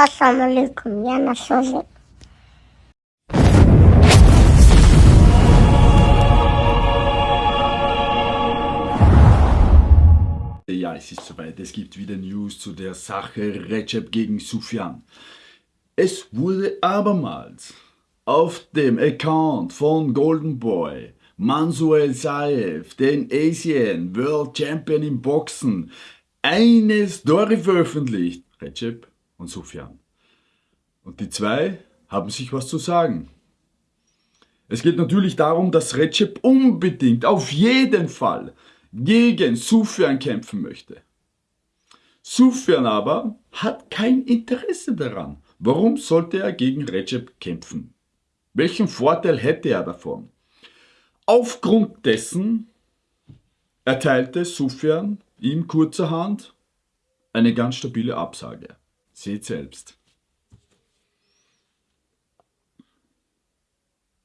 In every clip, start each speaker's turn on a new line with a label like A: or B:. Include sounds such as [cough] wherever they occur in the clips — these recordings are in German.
A: Assalamu alaikum, ya nasole.
B: Ja, es ist soweit. Es gibt wieder News zu der Sache Recep gegen Sufjan. Es wurde abermals auf dem Account von Golden Boy Mansuel Saev, den Asian World Champion im Boxen, eine Story veröffentlicht. Recep und Sufjan. Und die zwei haben sich was zu sagen. Es geht natürlich darum, dass Recep unbedingt, auf jeden Fall, gegen Sufjan kämpfen möchte. Sufjan aber hat kein Interesse daran. Warum sollte er gegen Recep kämpfen? Welchen Vorteil hätte er davon? Aufgrund dessen erteilte Sufjan ihm kurzerhand eine ganz stabile Absage. Seht selbst.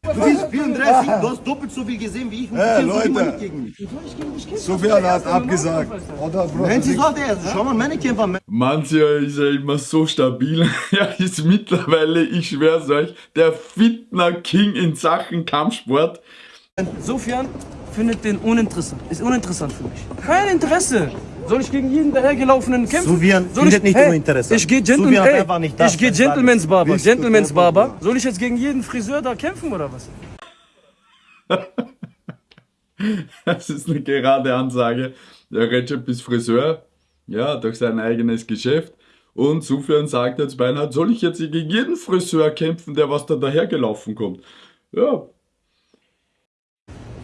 C: Du bist 34, du hast doppelt so viel gesehen wie ich und
D: Hey,
C: du kämpfst immer
D: Leute.
C: nicht gegen mich.
D: Sufjan hat abgesagt. Oder Bro?
C: Wenn sie sagt, er, schau mal, meine Kämpfer,
B: Mancher ist ja immer so stabil. [laughs] Er ist mittlerweile, ich schwör's euch, der Fitner King in Sachen Kampfsport.
E: Sofian findet den uninteressant. Ist uninteressant für mich. Kein Interesse. Soll ich gegen jeden dahergelaufenen kämpfen?
C: Sofian
E: Soll
C: findet
E: ich,
C: nicht
E: hey,
C: uninteressant.
E: Ich gehe Gentleman,
C: Sofian hat
E: ey,
C: einfach nicht das,
E: ich gehe. Gentleman's Barber. Gentleman's Barber. Soll ich jetzt gegen jeden Friseur da kämpfen oder was? [laughs]
B: Das ist eine gerade Ansage. Der Recep ist Friseur, ja, durch sein eigenes Geschäft. Und Sufjan sagt jetzt beinahe, soll ich jetzt gegen jeden Friseur kämpfen, der was da dahergelaufen kommt? Ja,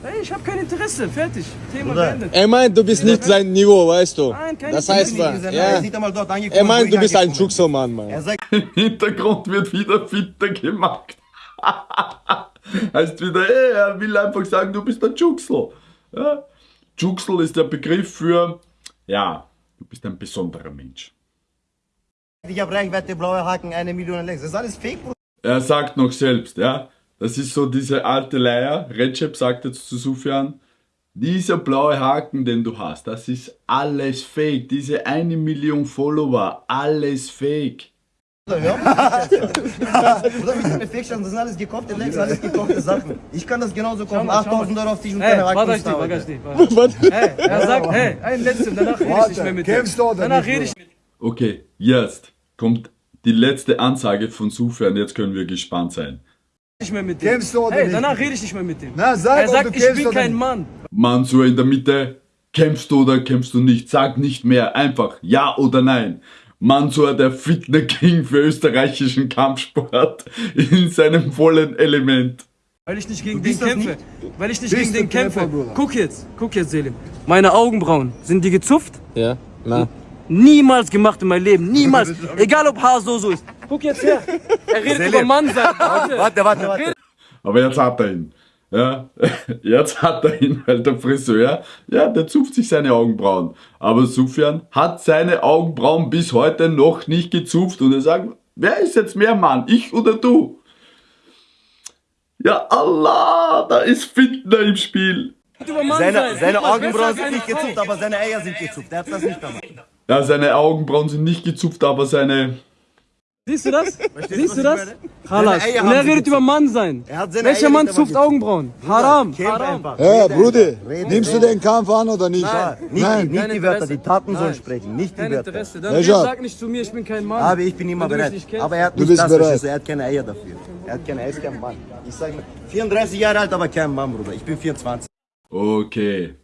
E: Hey, ich habe kein Interesse. Fertig. Thema
C: Bruder.
E: beendet.
F: Er meint, du bist nicht sein Niveau, weißt du.
E: Nein, keine
F: Das heißt,
C: Er
F: Ja. Er meint, du bist ein. Juxo-Mann, Mann.
C: Er sagt,
B: im Hintergrund wird wieder fitter gemacht. [laughs] heißt wieder, ey, er will einfach sagen, du bist ein Juxel. Ja? Juxel ist der Begriff für, ja, du bist ein besonderer Mensch.
C: ich habe Reichweite, blaue Haken, eine Million Likes. Das ist alles Fake, Bruder.
B: Er sagt noch selbst, ja, das ist so diese alte Leier. Recep sagt jetzt zu Sufjan, dieser blaue Haken, den du hast, das ist alles fake. Diese eine Million Follower, alles fake.
C: Bruder, wie sind Fake das sind alles gekaufte Likes, alles gekaufte Sachen. Ich kann das genauso kaufen.
E: mal, schau mal.
C: 8000 Euro auf dich und
E: Hey,
C: keine
E: warte ich
C: Haken.
E: warte ich [laughs] dir. Hey, er sagt, hey, ein letztes, danach rede ich nicht mehr mit dir.
D: kämpfst du oder
E: Danach rede ich mit
B: Okay, jetzt kommt die letzte Ansage von Sufjan, jetzt können wir gespannt sein.
E: Nicht mehr mit dir.
D: Kämpfst du oder
E: Hey,
D: nicht?
E: danach rede ich nicht mehr mit dem.
D: Na, sag,
E: er sagt,
D: du
E: ich bin
D: oder
E: kein
D: nicht.
E: Mann.
B: Mansur in der Mitte, kämpfst du oder kämpfst du nicht? Sag nicht mehr, einfach ja oder nein. Mansur, der Fitner King für österreichischen Kampfsport in seinem vollen Element.
E: Weil ich nicht gegen den kämpfe.
C: nicht?
E: Weil ich nicht
D: Bist
E: gegen den kämpfe.
D: Kämpfer, Bruder?
E: Guck jetzt, guck jetzt, Selim. Meine Augenbrauen, sind die gezupft?
F: Ja, na.
E: Niemals gemacht in meinem Leben, [laughs] niemals. Egal ob Haar so so ist. Guck jetzt her. Er redet über Mann sein. [laughs] Warte,
C: Warte, warte, warte.
B: Aber jetzt hat er ihn. Ja, [laughs] jetzt hat er ihn, weil der Friseur, ja, der zupft sich seine Augenbrauen. Aber Sufjan hat seine Augenbrauen bis heute noch nicht gezupft und er sagt, wer ist jetzt mehr Mann, ich oder du? Ja, Allah, da ist Fitner im Spiel.
C: Seine,
E: sein.
C: seine Augenbrauen sind nicht gezupft, aber seine Eier sind gezupft. Er hat das nicht gemacht.
B: Ja, seine Augenbrauen sind nicht gezupft, aber seine...
E: Siehst du das? [laughs] Siehst du das? Halas.
C: Eier
E: Und er redet über Mann sein.
C: Er
E: Welcher
C: Eier
E: Mann
C: nicht
E: zupft Augenbrauen? Haram. Haram.
C: Rede
D: Bruder, nimmst du den Kampf an oder nicht?
C: Nicht,
D: Nein.
C: nicht
E: Kein
C: die Wörter, die Taten sollen
E: Nein.
C: sprechen, nicht die
E: Kein
C: Wörter.
E: Interesse. Dann sag nicht zu mir, ich bin kein Mann.
C: Aber ich bin immer bereit.
E: nicht.
C: Aber er hat
D: Du
C: nicht
D: bist
C: das,
D: bereit.
C: verstehst du? Er hat keine Eier dafür. Er hat keine, er ist kein Mann. Ich sag mal, 34 Jahre alt, aber kein Mann, Bruder. Ich bin 24.
B: Okay.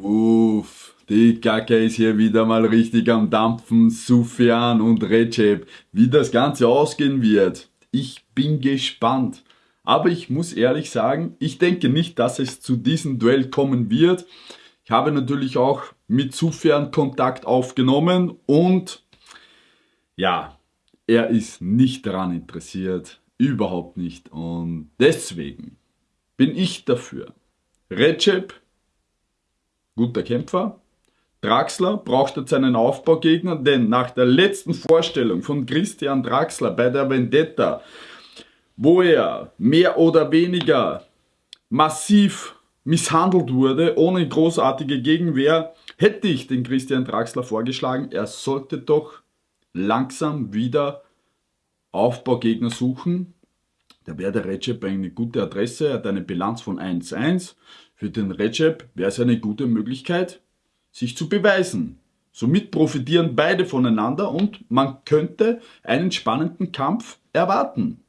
B: Uff, die Kacke ist hier wieder mal richtig am Dampfen. Sufjan und Recep. Wie das Ganze ausgehen wird. Ich bin gespannt. Aber ich muss ehrlich sagen, ich denke nicht, dass es zu diesem Duell kommen wird. Ich habe natürlich auch mit Sufjan Kontakt aufgenommen und ja, er ist nicht daran interessiert. Überhaupt nicht. Und deswegen bin ich dafür. Recep guter Kämpfer. Draxler braucht jetzt einen Aufbaugegner, denn nach der letzten Vorstellung von Christian Draxler bei der Vendetta, wo er mehr oder weniger massiv misshandelt wurde, ohne großartige Gegenwehr, hätte ich den Christian Draxler vorgeschlagen, er sollte doch langsam wieder Aufbaugegner suchen, da wäre der Recep eine gute Adresse, er hat eine Bilanz von 1-1. Für den Recep wäre es eine gute Möglichkeit, sich zu beweisen. Somit profitieren beide voneinander und man könnte einen spannenden Kampf erwarten.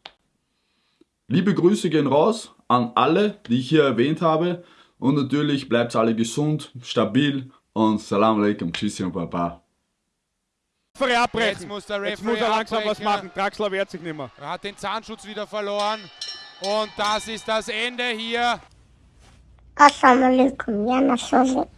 B: Liebe Grüße gehen raus an alle, die ich hier erwähnt habe. Und natürlich bleibt alle gesund, stabil und Salam alaikum, Tschüssi und Baba.
G: Referee abbrechen.
H: Jetzt muss der
G: Jetzt muss
H: Referee
G: er langsam was
H: abbrechen.
G: machen. Draxler wehrt sich nicht mehr.
H: Er hat den Zahnschutz wieder verloren. Und das ist das Ende hier.
A: Assalamu alaikum, Jana Sosek.